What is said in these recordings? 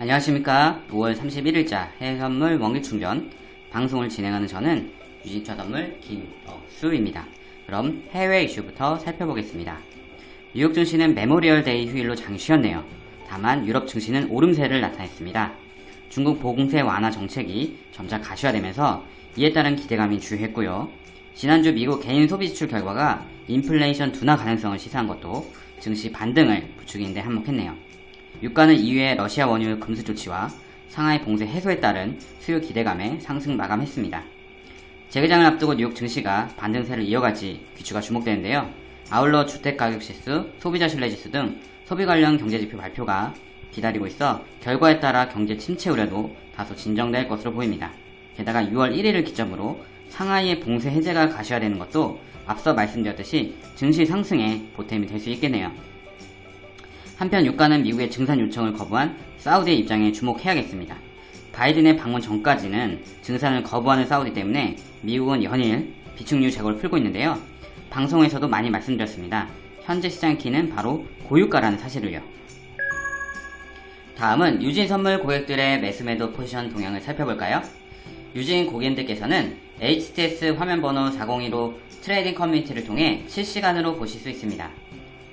안녕하십니까. 5월 31일자 해외선물 원기충전 방송을 진행하는 저는 유진투자선물 김어수입니다. 그럼 해외 이슈부터 살펴보겠습니다. 뉴욕 증시는 메모리얼 데이 휴일로 장이 쉬었네요. 다만 유럽 증시는 오름세를 나타냈습니다. 중국 봉쇄 완화 정책이 점차 가시화되면서 이에 따른 기대감이 주요했고요. 지난주 미국 개인 소비 지출 결과가 인플레이션 둔화 가능성을 시사한 것도 증시 반등을 부추기는데 한몫했네요 유가는 이후에 러시아 원유 금수 조치와 상하이 봉쇄 해소에 따른 수요 기대감에 상승 마감했습니다. 재개장을 앞두고 뉴욕 증시가 반등세를 이어갈지 귀추가 주목되는데요. 아울러 주택가격지수, 소비자 신뢰지수 등 소비 관련 경제지표 발표가 기다리고 있어 결과에 따라 경제 침체 우려도 다소 진정될 것으로 보입니다. 게다가 6월 1일을 기점으로 상하이의 봉쇄 해제가 가시화되는 것도 앞서 말씀드렸듯이 증시 상승에 보탬이 될 수 있겠네요. 한편 유가는 미국의 증산 요청을 거부한 사우디의 입장에 주목해야겠습니다. 바이든의 방문 전까지는 증산을 거부하는 사우디 때문에 미국은 연일 비축류 재고를 풀고 있는데요. 방송에서도 많이 말씀드렸습니다. 현재 시장 키는 바로 고유가라는 사실을요. 다음은 유진 선물 고객들의 매수매도 포지션 동향을 살펴볼까요? 유진 고객님들께서는 HTS 화면번호 402로 trading 커뮤니티를 통해 실시간으로 보실 수 있습니다.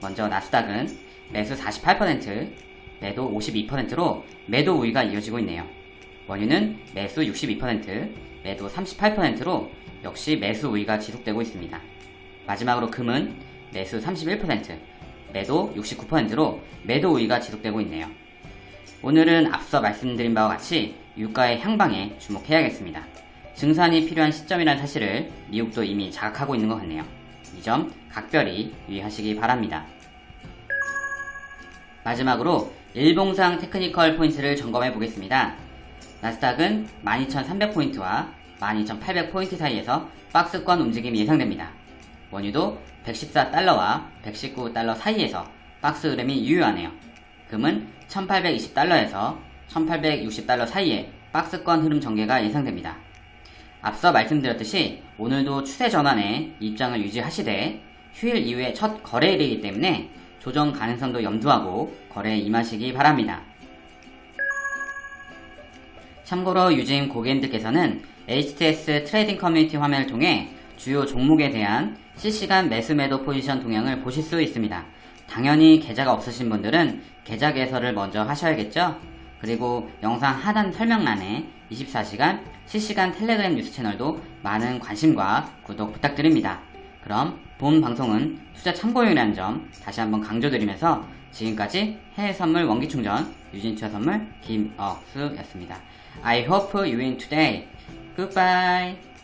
먼저 나스닥은 매수 48%, 매도 52%로 매도 우위가 이어지고 있네요. 원유는 매수 62%, 매도 38%로 역시 매수 우위가 지속되고 있습니다. 마지막으로 금은 매수 31%, 매도 69%로 매도 우위가 지속되고 있네요. 오늘은 앞서 말씀드린 바와 같이 유가의 향방에 주목해야겠습니다. 증산이 필요한 시점이라는 사실을 미국도 이미 자각하고 있는 것 같네요. 이 점 각별히 유의하시기 바랍니다. 마지막으로 일봉상 technical 포인트를 점검해 보겠습니다. 나스닥은 12,300포인트와 12,800포인트 사이에서 박스권 움직임이 예상됩니다. 원유도 114달러와 119달러 사이에서 박스 흐름이 유효하네요. 금은 1820달러에서 1860달러 사이에 박스권 흐름 전개가 예상됩니다. 앞서 말씀드렸듯이 오늘도 추세 전환에 입장을 유지하시되 휴일 이후에 첫 거래일이기 때문에 조정 가능성도 염두하고 거래에 임하시기 바랍니다. 참고로 유진 고객님들께서는 HTS trading 커뮤니티 화면을 통해 주요 종목에 대한 실시간 매수 매도 포지션 동향을 보실 수 있습니다. 당연히 계좌가 없으신 분들은 계좌 개설을 먼저 하셔야겠죠? 그리고 영상 하단 설명란에 24시간 실시간 텔레그램 뉴스 채널도 많은 관심과 구독 부탁드립니다. 그럼 본 방송은 투자 참고용이라는 점 다시 한번 강조드리면서 지금까지 해외 선물 원기 충전 유진투자 선물 김억수였습니다. I hope you win today. Goodbye.